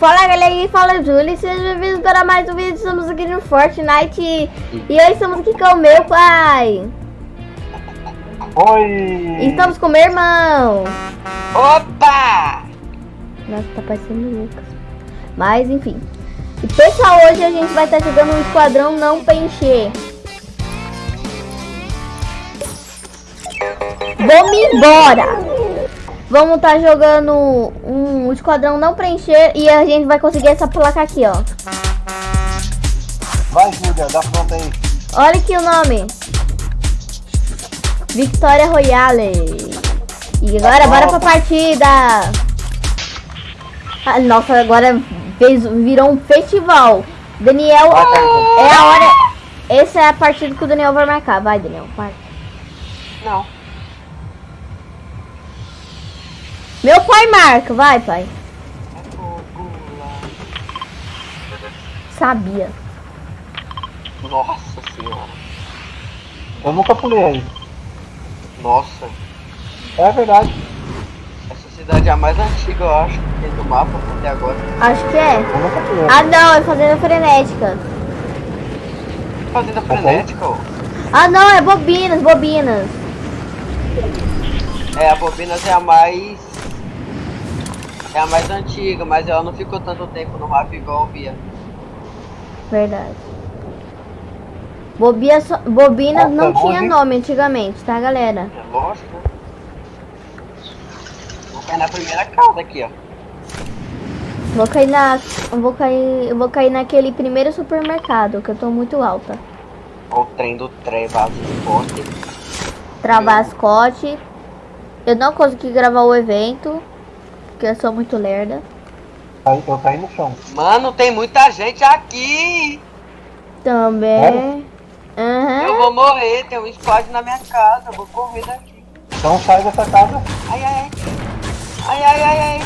Fala galera, fala Júlia, sejam bem-vindos para mais um vídeo, estamos aqui no Fortnite. E hoje estamos aqui com o meu pai. Oi! Estamos com meu irmão. Opa! Nossa, tá parecendo o Lucas. Mas enfim. E pessoal, hoje a gente vai estar jogando um esquadrão não pra encher. Vamos embora! Vamos estar tá jogando um esquadrão não preencher e a gente vai conseguir essa placa aqui, ó. Vai, Júlia, dá pronta aí. Olha aqui o nome. Victoria Royale. E agora, bora pra partida. Ah, nossa, agora fez, virou um festival. Daniel, é a hora... Essa é a partida que o Daniel vai marcar. Vai, Daniel, marca. Não. Meu pai marca, vai pai. Sabia. Nossa senhora. Eu nunca pulei aí. Nossa. É verdade. Essa cidade é a mais antiga, eu acho, do mapa até agora. Acho que é. Eu nunca pulei. Ah não, é Fazenda Frenética. Fazenda Frenética, ó. Ah não, é Bobinas, Bobinas. É, a Bobinas é a mais é a mais antiga, mas ela não ficou tanto tempo no mapa igual Via. Verdade. Bobia so... Bobina não tinha nome antigamente, tá, galera? É lógico? Vou cair na primeira casa aqui, ó. Vou cair na... Vou cair... Vou cair naquele primeiro supermercado, que eu tô muito alta. O trem do Travascote. Travascote. Eu não consegui gravar o evento porque eu sou muito lerda. Eu caí no chão. Mano, tem muita gente aqui! Também. Uhum. Eu vou morrer, tem um squad na minha casa, eu vou correr daqui. Então sai dessa casa. Ai, ai, ai. Ai, ai, ai, ai.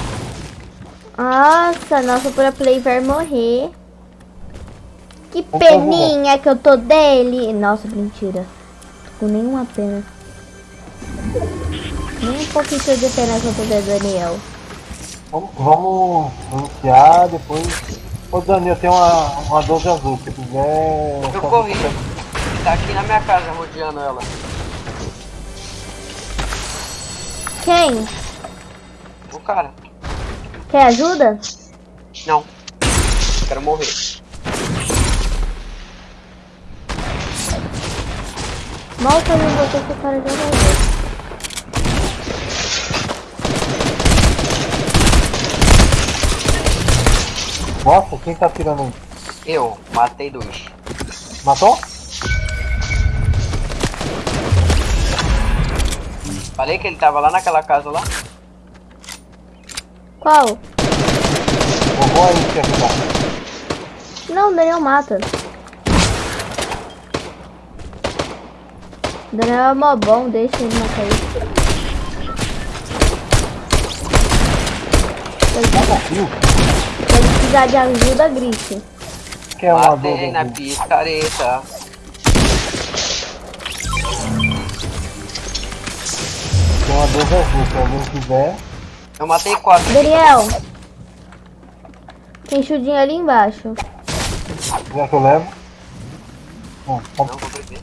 Nossa, nossa pro play vai morrer. Que peninha que eu tô dele. Nossa, mentira. Tô com nenhuma pena. Nem um pouquinho de pena que eu tô dele, Daniel. Vamos, vamos anunciar depois. Ô Daniel, tem uma, uma 12 azul, se quiser. Eu corri. Tá aqui na minha casa rodeando ela. Quem? O cara. Quer ajuda? Não. Quero morrer. Mal que eu não vou ter que cara de Nossa, quem tá atirando? Eu, matei dois. Matou? Falei que ele tava lá naquela casa lá. Qual? Vou aí te ajudar. Não, o Daniel mata. O Daniel é mó bom, deixa ele matar isso. Ele precisar de ajuda, grite. Que é uma Matei na picareta. Tem uma 12 azul, se alguém quiser. Eu matei quatro. Daniel. Tem chudinho ali embaixo. Já que eu levo. Bom, Não, vou beber.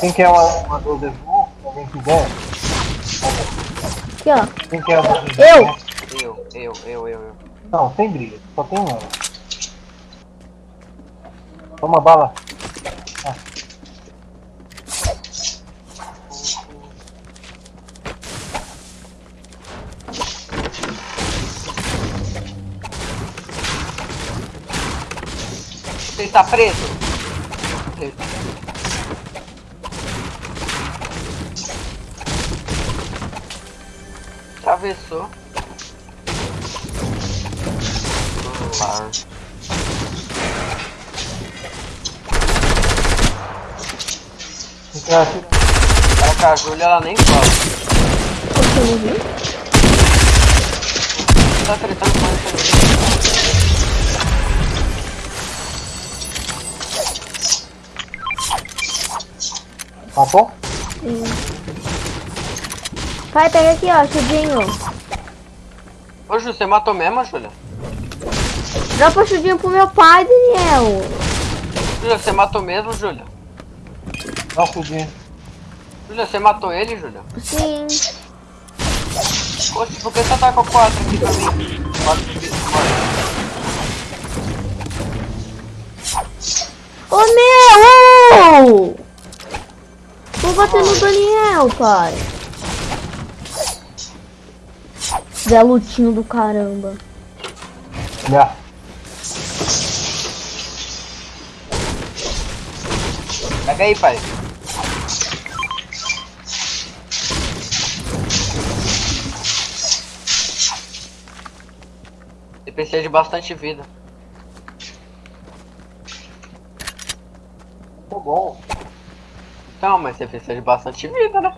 Quem quer uma, uma 12 azul, se alguém quiser. Aqui, ó. Quem quer uma 12 Eu! Eu, eu, eu, eu, eu. Não, sem briga, só tem uma. Toma bala. Ah. Você está preso? Preso. Atravessou. Cara, com a Júlia ela nem fala. Você não viu? Tá tretando com essa Matou? Sim. Pai, pega aqui, ó, chudinho. Ô, Júlia, você matou mesmo, Júlia? Dropa chudinho pro meu pai, Daniel. Júlia, você matou mesmo, Júlia? Dá um fudinho. Júlia, você matou ele, Júlia? Sim. Poxa, por que você tá com 4 aqui pra mim? 4 aqui, Ô meu! Vou bater no Daniel, pai. Zé Lutinho do caramba. Já. Pega aí, pai. Você precisa de bastante vida. Tá bom. Então, mas você precisa de bastante vida, né?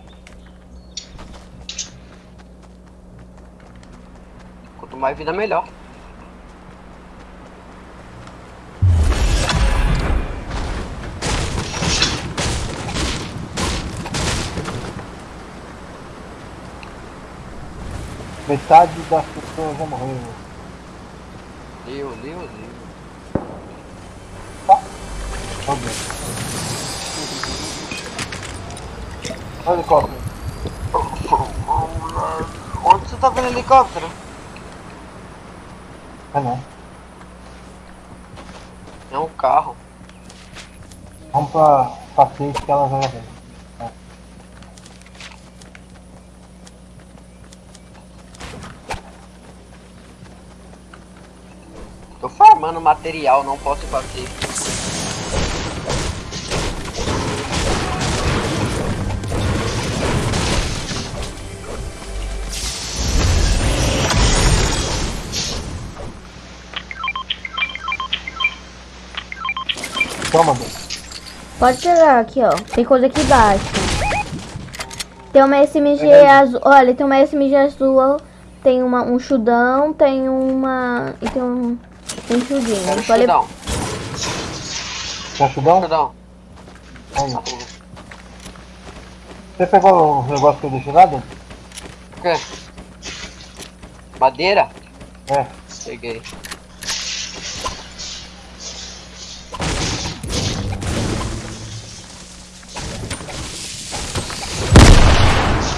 Quanto mais vida, melhor. Metade das pessoas já morreram. Liu, liu, liu. Tá bem. Olha o helicóptero. Onde você tá vendo helicóptero? É não. É um carro. Vamos pra passeio que ela vai ver. Tô farmando material, não posso bater. Toma. Pode pegar aqui, ó. Tem coisa aqui embaixo. Tem uma SMG Verdade. azul. Olha, tem uma SMG azul. Tem uma, um chudão. Tem uma. E tem um. Tem um chudinho. Quero Pode- chudão. Quer chudão? Chudão. Aí. Você pegou o negócio que eu deixei lá dentro? O quê? Madeira? É. Peguei.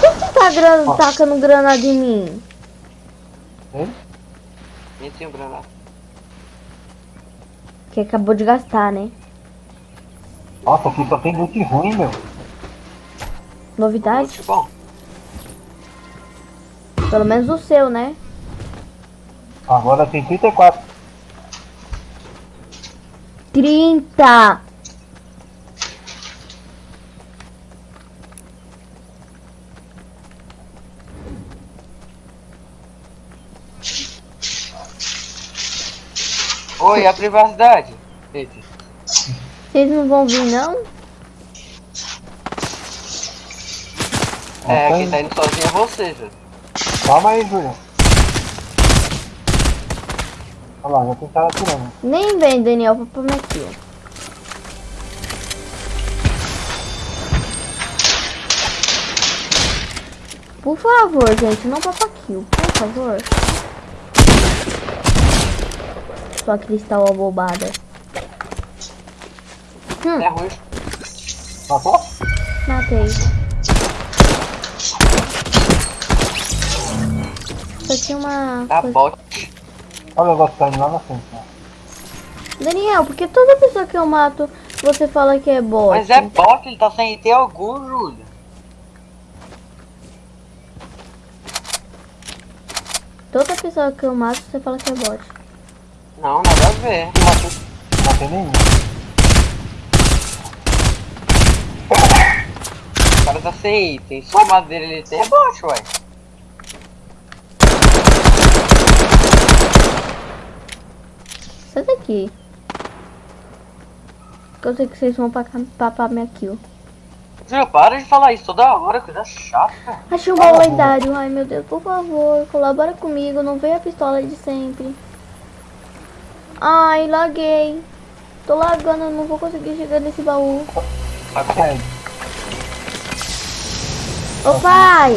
Por que você tá gran... Tacando granada em mim? Hein? Nem tenho granada. Que acabou de gastar, né? Nossa, aqui só tem loot ruim, meu. Novidade? Bom. Pelo menos o seu, né? Agora tem 34. 30! Oi, a privacidade? Eita. Vocês não vão vir, não? É, quem tá indo sozinho é você, Júlio. Calma aí, Júlio. Olha lá, já tem cara atirando. Nem vem, Daniel, pra pôr minha kill. Por favor, gente, não papa kill, por favor. Sua cristal abobada. Hum, É ruim. Matou? matei. Só tinha uma Tá coisa... bot. Olha o negócio caindo lá na frente. Daniel, porque toda pessoa que eu mato, você fala que é bot. Mas é bot, ele tá sem ter algum, Júlio. Toda pessoa que eu mato, você fala que é bot. Não, nada a ver. Não matei, não matei nenhum. O cara tá sem item. Só a madeira ele tem é ué. Sai daqui. Que eu sei que vocês vão pacar- papar minha kill. Júlio, para de falar isso toda hora, coisa chata. Achei um baú lendário. Ai meu Deus, por favor, colabora comigo. Não veio a pistola de sempre. Ai, laguei. Tô lagando, não vou conseguir chegar nesse baú. Ô pai!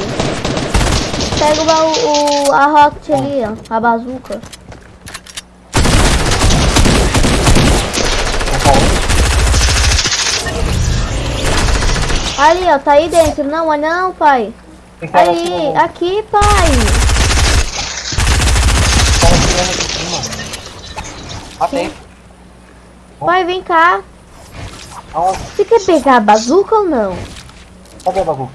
Pega o, ba- o, a rocket ali, ó. A bazuca. Aí? Ali, ó. Tá aí dentro. Não, mas não, pai. Né? Aqui, pai. Tem cara atirando aqui em cima. Matei. Pai, vem cá. Aonde? Você quer pegar a bazuca ou não? Cadê a bazuca?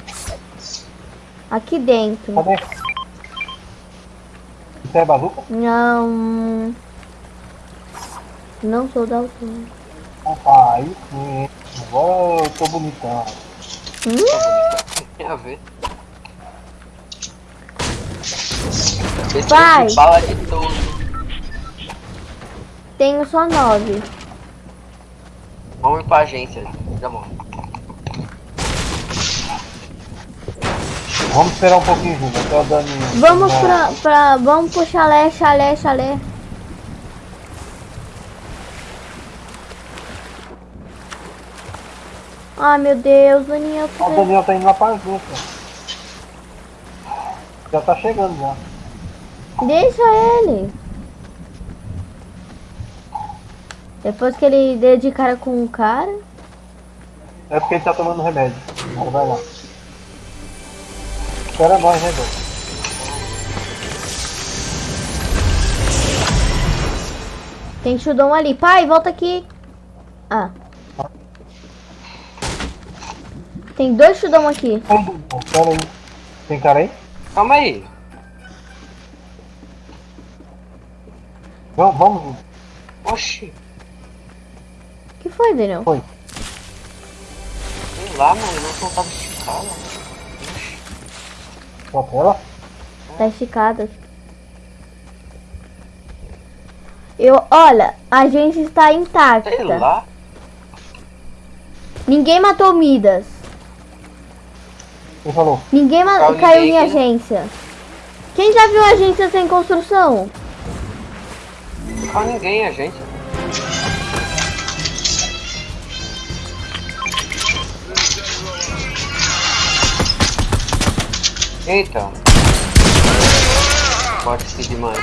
Aqui dentro. Cadê? Isso é bazuca? Não. Não sou da altura. Ah, aí sim. Agora eu tô bonitão. Hum? Tem a ver. De bala de tudo. Tenho só nove. Vamos ir pra agência. Já bom. Vamos esperar um pouquinho, Júlio. Até o Dani. Vamos pra, pra. Vamos pro chalé, chalé, chalé. Ai meu Deus, Daniel. Ah, o Daniel tá indo lá pra agência. Já tá chegando já. Deixa ele. Depois que ele deu de cara com o cara. É porque ele tá tomando remédio. Agora vai lá. Espera nós, né, Dani? Tem chudão ali. Pai, volta aqui. Ah. Tem dois chudão aqui. Pera aí. Tem cara aí? Calma aí. Vamos, vamos. Oxi. Foi, Daniel? Foi. Sei lá, mano. Não tava esticado. Oxi. Sua tela? Tá esticada. Eu, olha, a gente está intacta. Sei lá. Ninguém matou Midas. Quem falou? Ninguém ma- Caiu caiu ninguém em né? agência. Quem já viu agência sem construção? Não fala ninguém, a gente. Eita. Pode ser demais.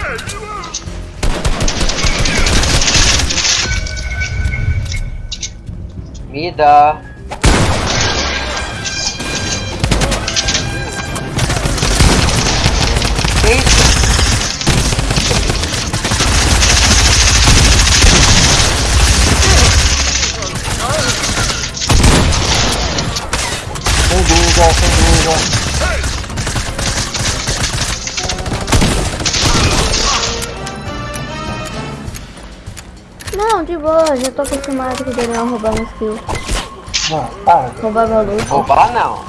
Me dá. Boa, já tô acostumado com o Daniel roubar meus kills. Não, para. Roubar meu loot. Roubar não.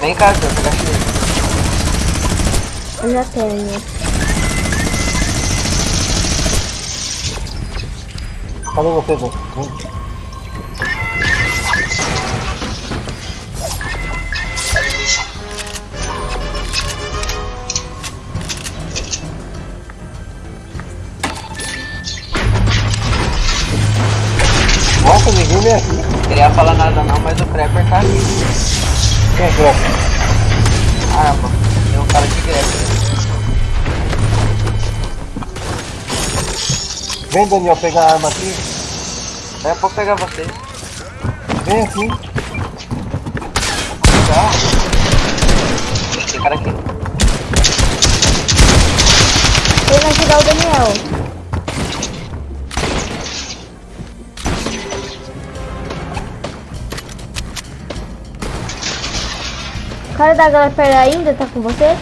Vem cá, eu pegar cheio. Eu já tenho. Cadê você, Dani? Vem. Ninguém vem aqui. Queria falar nada não, mas o Creeper tá aqui. Quem é Crepe? Ah, pô. Tem um cara de Creeper. Vem, Daniel, pegar a arma aqui. A pouco pegar vocês. Vem aqui. Já. Tem cara aqui. Ele vai ajudar o Daniel. Cara da galera ainda tá com você?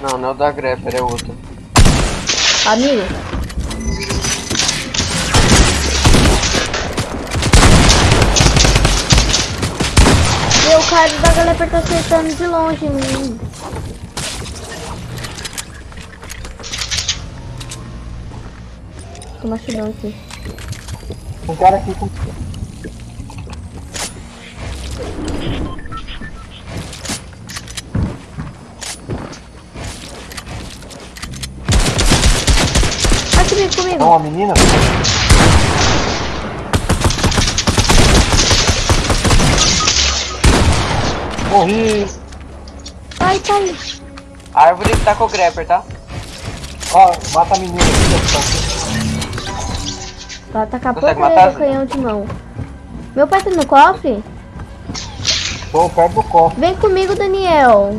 Não, não é o da Grepper, é outro. Amigo? E o cara da galera tá acertando de longe em mim. Toma chudão aqui. Um cara aqui com. menino. Não, a menina. Morri. Ai, tá. A árvore tá com o grapper, tá? Ó, mata a menina aqui. Tá atacar pouco o canhão de mão. Meu pai tá no cofre? Tô perto do cofre. Vem comigo, Daniel.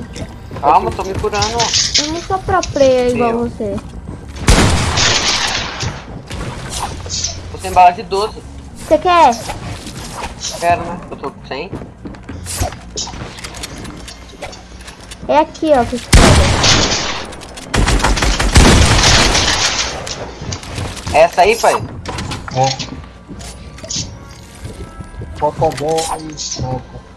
Calma, tô me curando. Eu não sou pra player igual você. Sem bala de 12. Você quer? Quero, né? Eu tô sem. É aqui, ó, que pega. Essa aí, pai? É. 10. Pronto.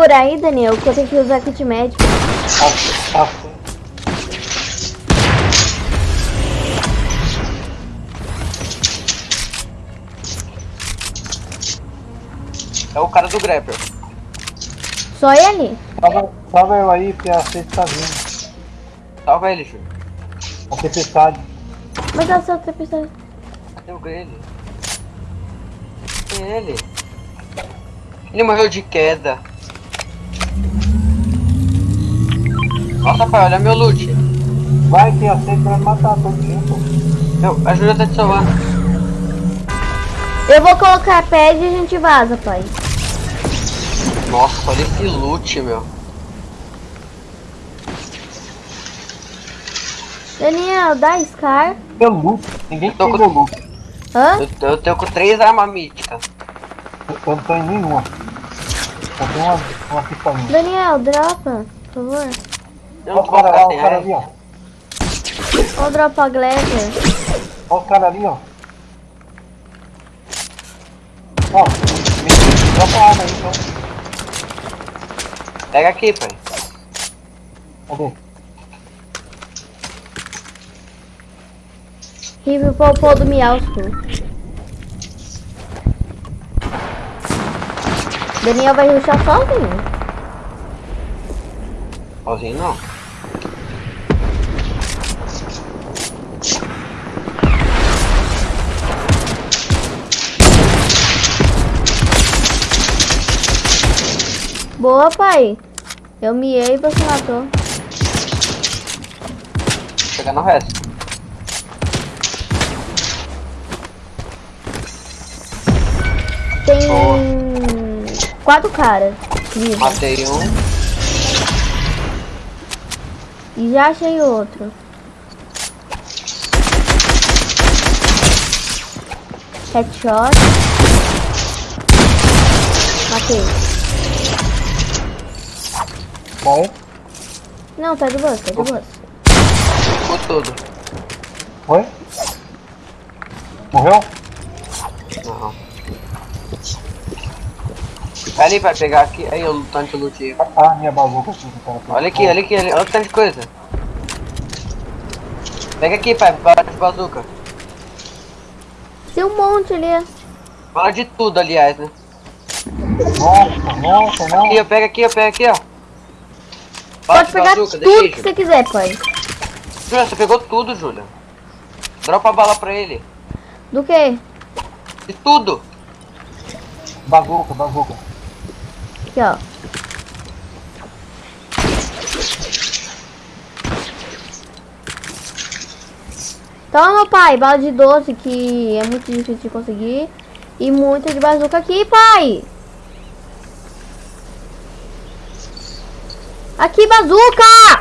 Segurar aí, Daniel? Que eu tenho que usar kit médico. Tá, tá. É o cara do grapper. Só ele? Salva, salva eu aí, porque a sede tá vindo. Salva ele, Júlio. A tempestade. Mas a sua tempestade. Cadê o ele? Cadê ele? Ele morreu de queda. Nossa, pai, olha meu loot. Vai que a sede vai matar todo mundo. Meu, a Júlia tá te salvando. Eu vou colocar pad e a gente vaza, pai. Nossa, olha esse loot, meu. Daniel, dá Scar. Meu loot. Ninguém com- meu loot. Hã? Eu, eu tenho com três armas míticas. Eu, eu não tô em nenhuma. Só tem uma, uma pistolinha. Daniel, dropa, por favor. Eu Olha não o tô cara lá, ficar o cara arma. ali, ó. Ou dropa a Glazer. Olha o cara ali, ó. Ó, me dropa a arma aí, então. Pega aqui, pai. Cadê? Rive Popô do Miausto. Daniel vai ruxar sozinho. Sozinho não. Boa, pai. Eu miei e você matou. Pegar no resto. Tem Boa. quatro caras. Matei um. E já achei outro. Headshot. Matei. Vai. Não, tá de boa, tá de boa. Ficou todo. Foi? Morreu? Não. Ali vai pegar aqui. Aí o tanto loot aí. Ah, minha bazuca aqui. Olha aqui, olha aqui, olha o tanto de coisa. Pega aqui, pai, bala de bazuca. Tem um monte ali. Bala de tudo, aliás, né? Nossa, nossa, não. Aqui, ó, pega aqui, ó, pega aqui, ó. Pode de pegar bazuca, tudo que Júlia. você quiser, pai. Júlia, você pegou tudo, Júlia. Dropa a bala pra ele. Do que? De tudo. Bazuca, bazuca. Aqui, ó. Toma, pai, bala de 12, que é muito difícil de conseguir. E muita de bazuca aqui, pai. Aqui, bazuca!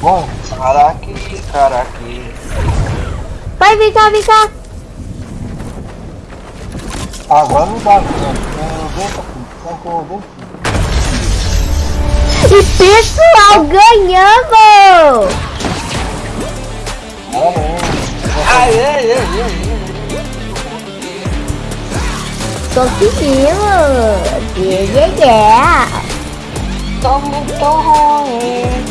Bom, Cara aqui, cara aqui. Pai, vem cá, vem cá. agora não dá, aqui. E pessoal, ganhamos! Olha aí. yeah, yeah, yeah. Conseguimos! Yeah, yeah, yeah! Tô muito ruim.